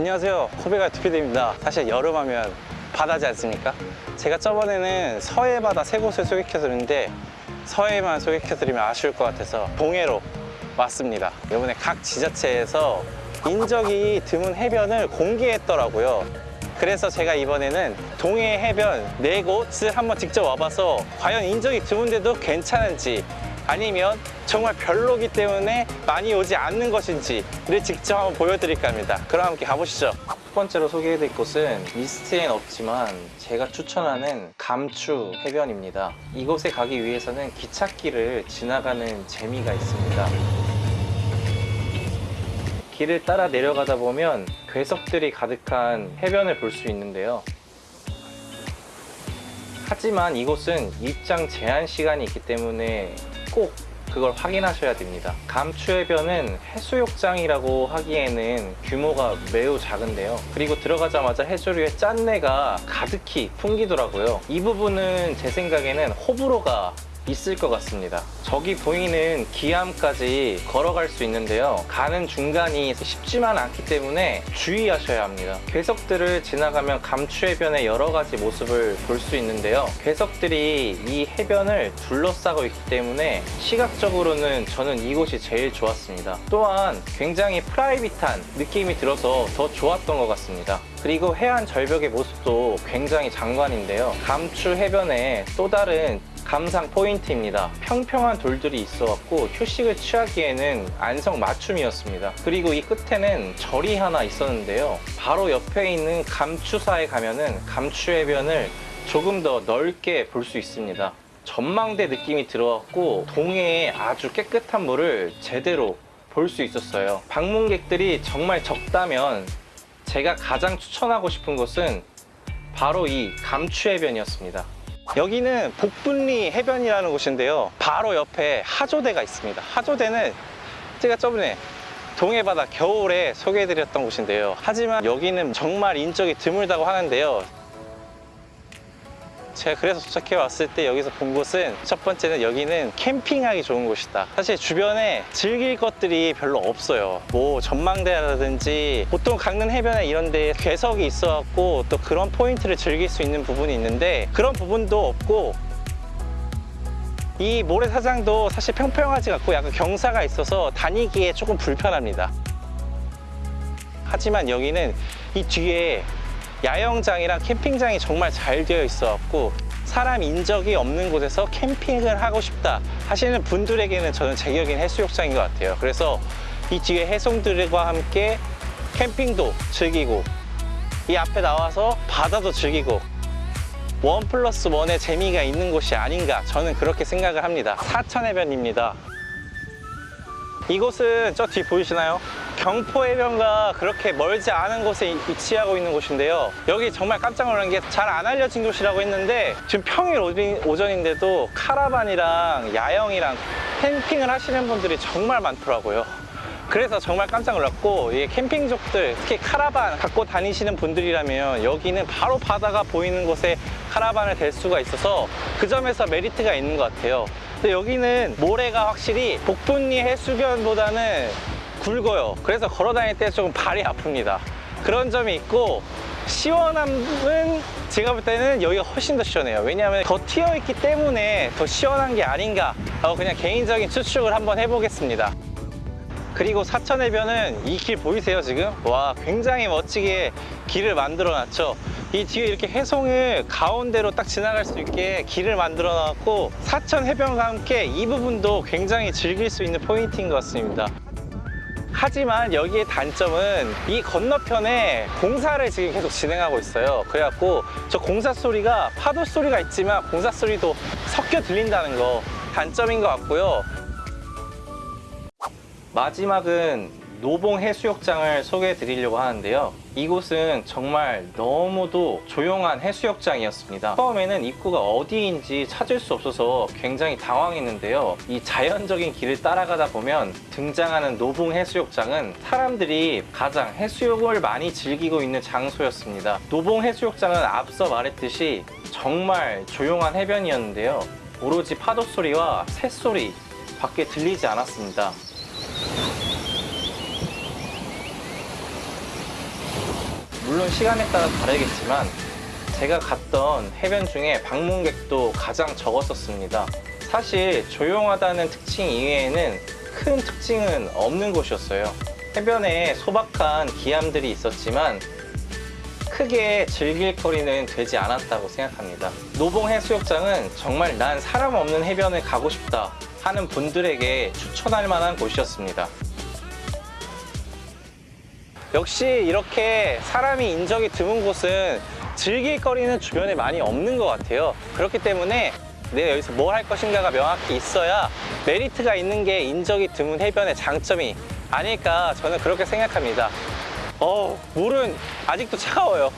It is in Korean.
안녕하세요. 코베가 투피드입니다. 사실 여름하면 바다지 않습니까? 제가 저번에는 서해 바다 세 곳을 소개해드렸는데 서해만 소개해드리면 아쉬울 것 같아서 동해로 왔습니다. 이번에 각 지자체에서 인적이 드문 해변을 공개했더라고요. 그래서 제가 이번에는 동해 해변 네 곳을 한번 직접 와봐서 과연 인적이 드문데도 괜찮은지 아니면 정말 별로기 때문에 많이 오지 않는 것인지를 직접 한번 보여드릴까 합니다. 그럼 함께 가보시죠. 첫 번째로 소개해드릴 곳은 리스트엔 없지만 제가 추천하는 감추 해변입니다. 이곳에 가기 위해서는 기찻길을 지나가는 재미가 있습니다. 길을 따라 내려가다 보면 괴석들이 가득한 해변을 볼 수 있는데요. 하지만 이곳은 입장 제한 시간이 있기 때문에 꼭 그걸 확인하셔야 됩니다. 감추해변은 해수욕장이라고 하기에는 규모가 매우 작은데요. 그리고 들어가자마자 해조류의 짠내가 가득히 풍기더라고요. 이 부분은 제 생각에는 호불호가 있을 것 같습니다. 저기 보이는 기암까지 걸어갈 수 있는데요. 가는 중간이 쉽지만 않기 때문에 주의하셔야 합니다. 괴석들을 지나가면 감추 해변의 여러 가지 모습을 볼 수 있는데요. 괴석들이 이 해변을 둘러싸고 있기 때문에 시각적으로는 저는 이곳이 제일 좋았습니다. 또한 굉장히 프라이빗한 느낌이 들어서 더 좋았던 것 같습니다. 그리고 해안 절벽의 모습도 굉장히 장관인데요. 감추 해변에 또 다른 감상 포인트입니다. 평평한 돌들이 있어갖고 휴식을 취하기에는 안성 맞춤이었습니다. 그리고 이 끝에는 절이 하나 있었는데요. 바로 옆에 있는 감추사에 가면은 감추해변을 조금 더 넓게 볼 수 있습니다. 전망대 느낌이 들어왔고 동해의 아주 깨끗한 물을 제대로 볼 수 있었어요. 방문객들이 정말 적다면 제가 가장 추천하고 싶은 곳은 바로 이 감추해변이었습니다. 여기는 복분리 해변이라는 곳인데요. 바로 옆에 하조대가 있습니다. 하조대는 제가 저번에 동해바다 겨울에 소개해드렸던 곳인데요. 하지만 여기는 정말 인적이 드물다고 하는데요. 제가 그래서 도착해 왔을 때 여기서 본 곳은 첫 번째는 여기는 캠핑하기 좋은 곳이다. 사실 주변에 즐길 것들이 별로 없어요. 뭐 전망대라든지 보통 강릉 해변에 이런 데 괴석이 있어 갖고 또 그런 포인트를 즐길 수 있는 부분이 있는데 그런 부분도 없고 이 모래사장도 사실 평평하지 않고 약간 경사가 있어서 다니기에 조금 불편합니다. 하지만 여기는 이 뒤에 야영장이랑 캠핑장이 정말 잘 되어 있어갖고 사람 인적이 없는 곳에서 캠핑을 하고 싶다 하시는 분들에게는 저는 제격인 해수욕장인 것 같아요. 그래서 이 뒤에 해송들과 함께 캠핑도 즐기고 이 앞에 나와서 바다도 즐기고 원 플러스 원의 재미가 있는 곳이 아닌가 저는 그렇게 생각을 합니다. 사천해변입니다. 이곳은 저 뒤 보이시나요? 경포 해변과 그렇게 멀지 않은 곳에 위치하고 있는 곳인데요. 여기 정말 깜짝 놀란 게 잘 안 알려진 곳이라고 했는데 지금 평일 오전- 오전인데도 카라반이랑 야영이랑 캠핑을 하시는 분들이 정말 많더라고요. 그래서 정말 깜짝 놀랐고 이 캠핑족들 특히 카라반 갖고 다니시는 분들이라면 여기는 바로 바다가 보이는 곳에 카라반을 댈 수가 있어서 그 점에서 메리트가 있는 것 같아요 근데 여기는 모래가 확실히 복분리 해수변보다는 굵어요. 그래서 걸어 다닐 때 조금 발이 아픕니다. 그런 점이 있고 시원함은 제가 볼 때는 여기가 훨씬 더 시원해요. 왜냐하면 더 튀어 있기 때문에 더 시원한 게 아닌가 라고 그냥 개인적인 추측을 한번 해보겠습니다. 그리고 사천해변은 이 길 보이세요 지금? 와 굉장히 멋지게 길을 만들어 놨죠. 이 뒤에 이렇게 해송을 가운데로 딱 지나갈 수 있게 길을 만들어 놨고 사천해변과 함께 이 부분도 굉장히 즐길 수 있는 포인트인 것 같습니다 하지만 여기의 단점은 이 건너편에 공사를 지금 계속 진행하고 있어요. 그래갖고 저 공사 소리가 파도 소리가 있지만 공사 소리도 섞여 들린다는 거 단점인 것 같고요. 마지막은 노봉 해수욕장을 소개해 드리려고 하는데요 이곳은 정말 너무도 조용한 해수욕장이었습니다. 처음에는 입구가 어디인지 찾을 수 없어서 굉장히 당황했는데요. 이 자연적인 길을 따라가다 보면 등장하는 노봉 해수욕장은 사람들이 가장 해수욕을 많이 즐기고 있는 장소였습니다. 노봉 해수욕장은 앞서 말했듯이 정말 조용한 해변이었는데요. 오로지 파도 소리와 새소리 밖에 들리지 않았습니다 물론 시간에 따라 다르겠지만 제가 갔던 해변 중에 방문객도 가장 적었었습니다. 사실 조용하다는 특징 이외에는 큰 특징은 없는 곳이었어요. 해변에 소박한 기암들이 있었지만 크게 즐길 거리는 되지 않았다고 생각합니다. 노봉 해수욕장은 정말 난 사람 없는 해변에 가고 싶다 하는 분들에게 추천할 만한 곳이었습니다. 역시 이렇게 사람이 인적이 드문 곳은 즐길 거리는 주변에 많이 없는 것 같아요. 그렇기 때문에 내가 여기서 뭘 할 것인가가 명확히 있어야 메리트가 있는 게 인적이 드문 해변의 장점이 아닐까 저는 그렇게 생각합니다. 어, 물은 아직도 차가워요.